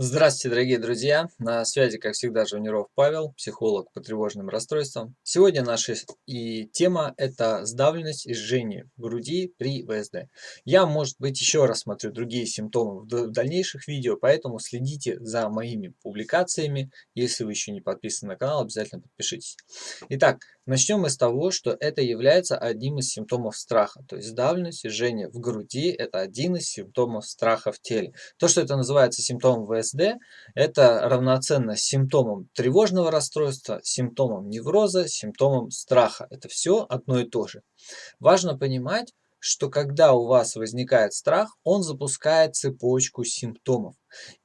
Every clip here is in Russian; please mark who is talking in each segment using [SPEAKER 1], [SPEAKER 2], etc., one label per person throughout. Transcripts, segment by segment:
[SPEAKER 1] Здравствуйте, дорогие друзья! На связи, как всегда, Жуниров Павел, психолог по тревожным расстройствам. Сегодня наша и тема – это сдавленность и жжение в груди при ВСД. Я, может быть, еще раз смотрю другие симптомы в дальнейших видео, поэтому следите за моими публикациями. Если вы еще не подписаны на канал, обязательно подпишитесь. Итак, начнем мы с того, что это является одним из симптомов страха. То есть сдавленность и жжение в груди – это один из симптомов страха в теле. То, что это называется симптомом ВСД, это равноценно симптомам тревожного расстройства, симптомам невроза, симптомам страха. Это все одно и то же. Важно понимать, что когда у вас возникает страх, он запускает цепочку симптомов.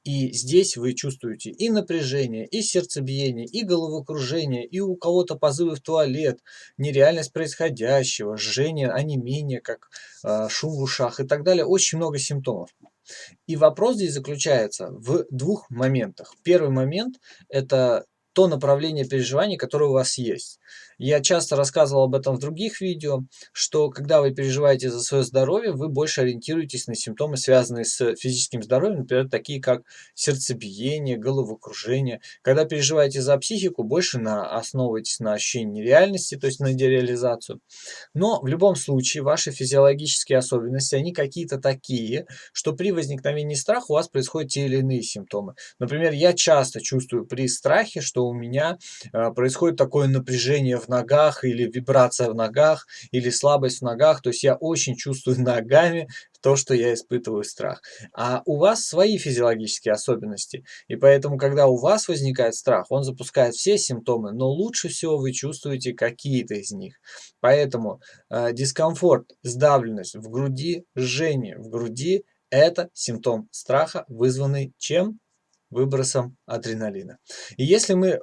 [SPEAKER 1] И здесь вы чувствуете и напряжение, и сердцебиение, и головокружение, и у кого-то позывы в туалет, нереальность происходящего, жжение, онемение, как э, шум в ушах и так далее. Очень много симптомов. И вопрос здесь заключается в двух моментах. Первый момент – это то направление переживаний, которое у вас есть. Я часто рассказывал об этом в других видео, что когда вы переживаете за свое здоровье, вы больше ориентируетесь на симптомы, связанные с физическим здоровьем, например, такие как сердцебиение, головокружение. Когда переживаете за психику, больше на, основываетесь на ощущении реальности, то есть на дереализацию. Но в любом случае ваши физиологические особенности, они какие-то такие, что при возникновении страха у вас происходят те или иные симптомы. Например, я часто чувствую при страхе, что у меня э, происходит такое напряжение в ногах или вибрация в ногах или слабость в ногах. То есть я очень чувствую ногами то, что я испытываю страх. А у вас свои физиологические особенности. И поэтому, когда у вас возникает страх, он запускает все симптомы, но лучше всего вы чувствуете какие-то из них. Поэтому э, дискомфорт, сдавленность в груди, жжение в груди – это симптом страха, вызванный чем? Выбросом адреналина. И если мы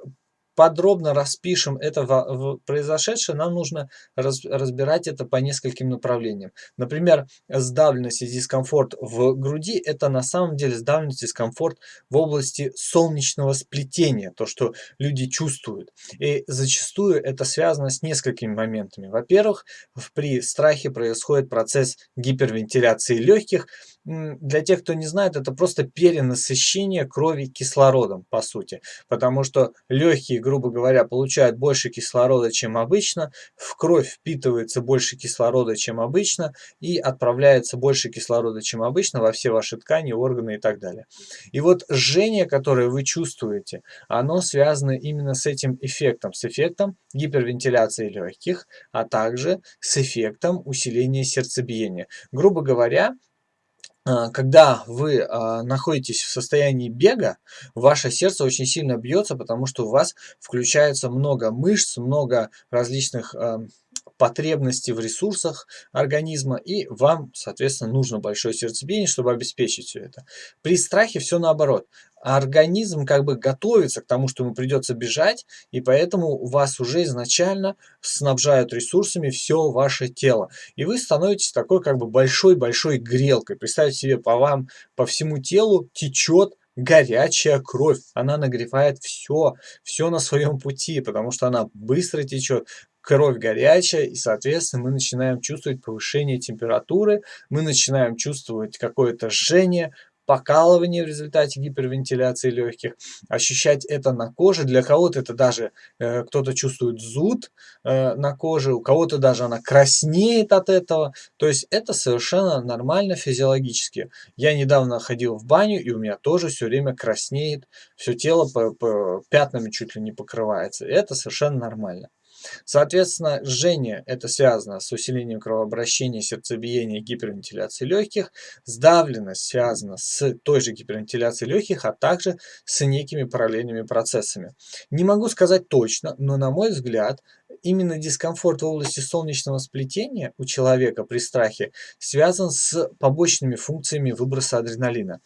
[SPEAKER 1] подробно распишем это в, произошедшее, нам нужно раз, разбирать это по нескольким направлениям. Например, сдавленность и дискомфорт в груди – это на самом деле сдавленность и дискомфорт в области солнечного сплетения, то, что люди чувствуют. И зачастую это связано с несколькими моментами. Во-первых, при страхе происходит процесс гипервентиляции легких. Для тех, кто не знает, это просто перенасыщение крови кислородом, по сути. Потому что легкие грубо говоря, получают больше кислорода, чем обычно, в кровь впитывается больше кислорода, чем обычно, и отправляется больше кислорода, чем обычно, во все ваши ткани, органы и так далее. И вот жжение, которое вы чувствуете, оно связано именно с этим эффектом, с эффектом гипервентиляции легких, а также с эффектом усиления сердцебиения. Грубо говоря, когда вы а, находитесь в состоянии бега, ваше сердце очень сильно бьется, потому что у вас включается много мышц, много различных а, потребностей в ресурсах организма, и вам, соответственно, нужно большое сердцебиение, чтобы обеспечить все это. При страхе все наоборот организм как бы готовится к тому, что ему придется бежать, и поэтому вас уже изначально снабжают ресурсами все ваше тело. И вы становитесь такой как бы большой-большой грелкой. Представьте себе, по вам, по всему телу течет горячая кровь. Она нагревает все, все на своем пути, потому что она быстро течет, кровь горячая, и, соответственно, мы начинаем чувствовать повышение температуры, мы начинаем чувствовать какое-то жжение, покалывание в результате гипервентиляции легких, ощущать это на коже. Для кого-то это даже э, кто-то чувствует зуд э, на коже, у кого-то даже она краснеет от этого. То есть это совершенно нормально физиологически. Я недавно ходил в баню, и у меня тоже все время краснеет, все тело по, по пятнами чуть ли не покрывается. Это совершенно нормально. Соответственно, жжение это связано с усилением кровообращения, сердцебиения, гипервентиляции легких. Сдавленность связана с той же гипервентиляцией легких, а также с некими параллельными процессами. Не могу сказать точно, но на мой взгляд, именно дискомфорт в области солнечного сплетения у человека при страхе связан с побочными функциями выброса адреналина.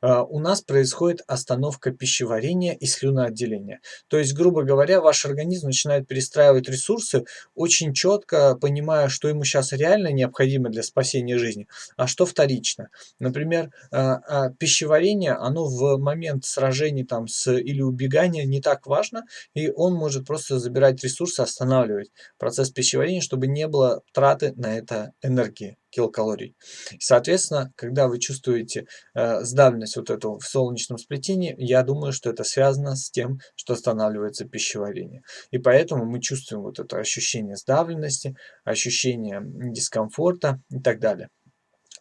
[SPEAKER 1] А, у нас происходит остановка пищеварения и слюноотделения. То есть, грубо говоря, ваш организм начинает перестраивать ресурсы, очень четко понимая, что ему сейчас реально необходимо для спасения жизни, а что вторично. Например, а, а, пищеварение, оно в момент сражений там, с, или убегания не так важно, и он может просто забирать ресурсы, останавливать процесс пищеварения, чтобы не было траты на это энергии. Килокалорий. Соответственно, когда вы чувствуете э, сдавленность вот эту в солнечном сплетении, я думаю, что это связано с тем, что останавливается пищеварение. И поэтому мы чувствуем вот это ощущение сдавленности, ощущение дискомфорта и так далее.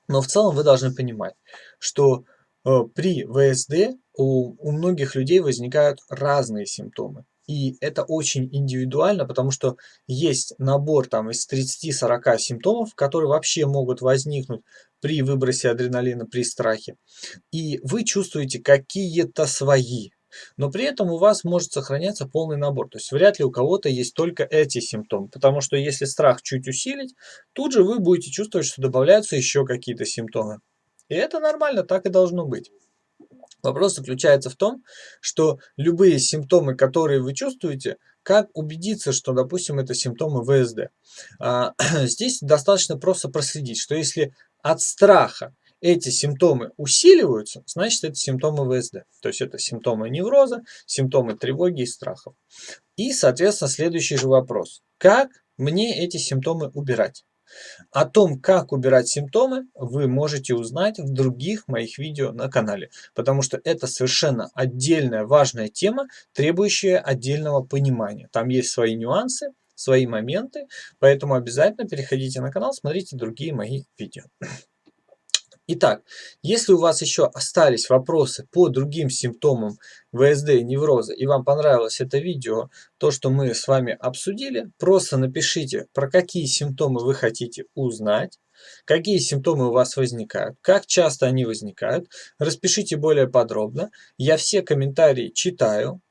[SPEAKER 1] Но в целом вы должны понимать, что э, при ВСД у, у многих людей возникают разные симптомы. И это очень индивидуально, потому что есть набор там из 30-40 симптомов, которые вообще могут возникнуть при выбросе адреналина, при страхе. И вы чувствуете какие-то свои. Но при этом у вас может сохраняться полный набор. То есть вряд ли у кого-то есть только эти симптомы. Потому что если страх чуть усилить, тут же вы будете чувствовать, что добавляются еще какие-то симптомы. И это нормально, так и должно быть. Вопрос заключается в том, что любые симптомы, которые вы чувствуете, как убедиться, что, допустим, это симптомы ВСД? А, здесь достаточно просто проследить, что если от страха эти симптомы усиливаются, значит это симптомы ВСД. То есть это симптомы невроза, симптомы тревоги и страхов. И, соответственно, следующий же вопрос. Как мне эти симптомы убирать? О том, как убирать симптомы, вы можете узнать в других моих видео на канале, потому что это совершенно отдельная важная тема, требующая отдельного понимания. Там есть свои нюансы, свои моменты, поэтому обязательно переходите на канал, смотрите другие мои видео. Итак, если у вас еще остались вопросы по другим симптомам ВСД и невроза, и вам понравилось это видео, то, что мы с вами обсудили, просто напишите, про какие симптомы вы хотите узнать, какие симптомы у вас возникают, как часто они возникают, распишите более подробно. Я все комментарии читаю,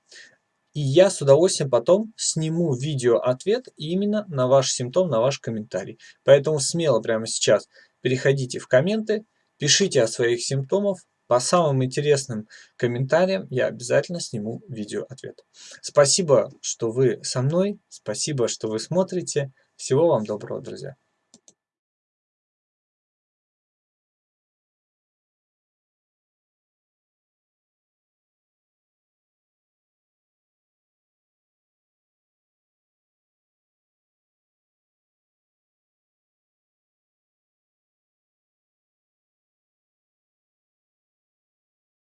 [SPEAKER 1] и я с удовольствием потом сниму видео-ответ именно на ваш симптом, на ваш комментарий. Поэтому смело прямо сейчас переходите в комменты, Пишите о своих симптомах. По самым интересным комментариям я обязательно сниму видео ответ. Спасибо, что вы со мной. Спасибо, что вы смотрите. Всего вам доброго, друзья.